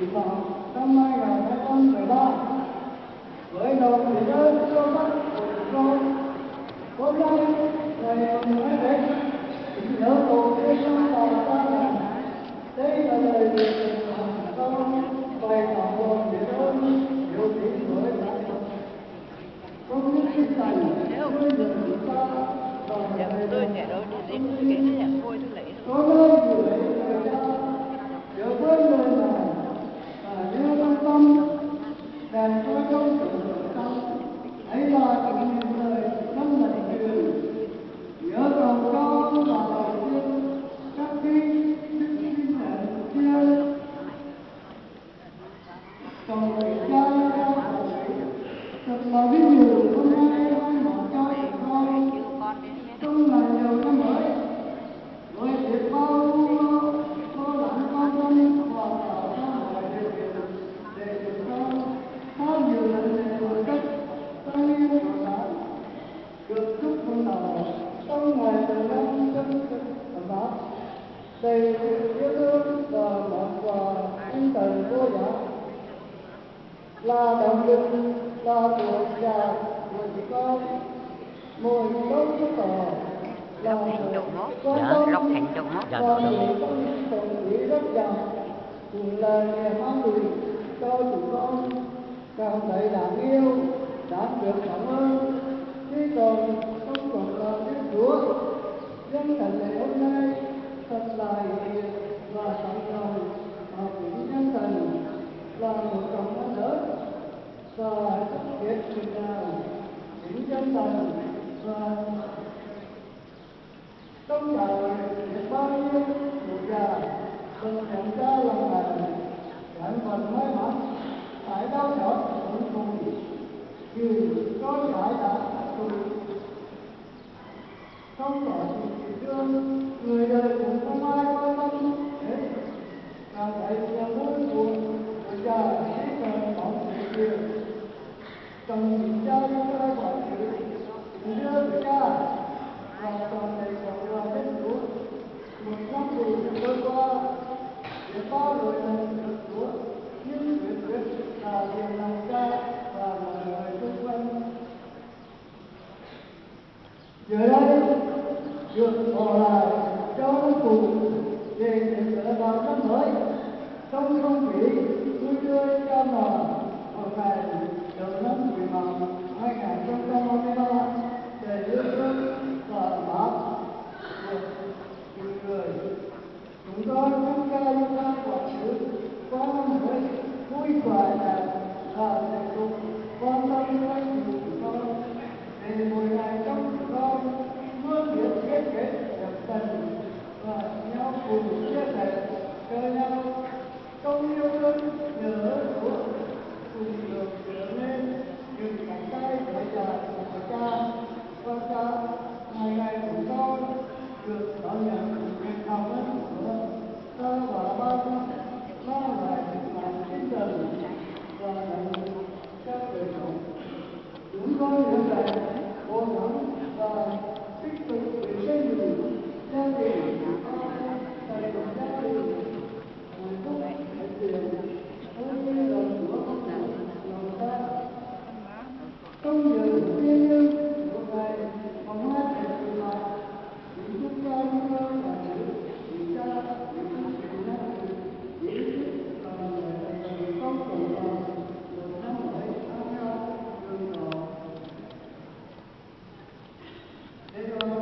kỳ vọng năm 2013 với lòng biết ơn sâu sắc của tôi hôm nay ngày hai Tết nhớ tổ tiên vào ta rằng đây là lời nguyện của con bày tỏ lòng biết ơn yêu kính với phật. Không những sinh thành nuôi dưỡng chúng ta và Dạ, ngày tôi kể đâu đi lấy cái nhà thôi tôi lấy có nơi gửi lời cha nhớ lời là vinh dự hôm nay hai cho con trong ngày đầu năm mới với biết bao lo lo quan tâm và tạo ra mọi điều kiện để chúng con có nhiều lần này một cách tăng niên của được chúc mừng đầu trong ngày đầu năm chân thực ấm đầy sự yêu thương và món quà tinh thần vô giá. Là động lực là tuổi già chị con mỗi lúc xuất tỏ là quan Dạ, tâm lóc thành trụ nó. Dạ, và dạ. những công đồng ý rất giàu cũng là niềm an ủi cho chúng con cảm thấy đáng yêu đáng được cảm ơn khi còn không còn là đức chúa dân thành lễ hôm nay Còn nhận ra lòng lành, 家讲 trong không vui tươi một ngày đầu năm quý mão hai nghìn không trăm hai mươi ba để yêu thương và ấm của người chúng con trong ca yêu ca quả sứ qua năm mới vui khỏe và quan tâm chúng They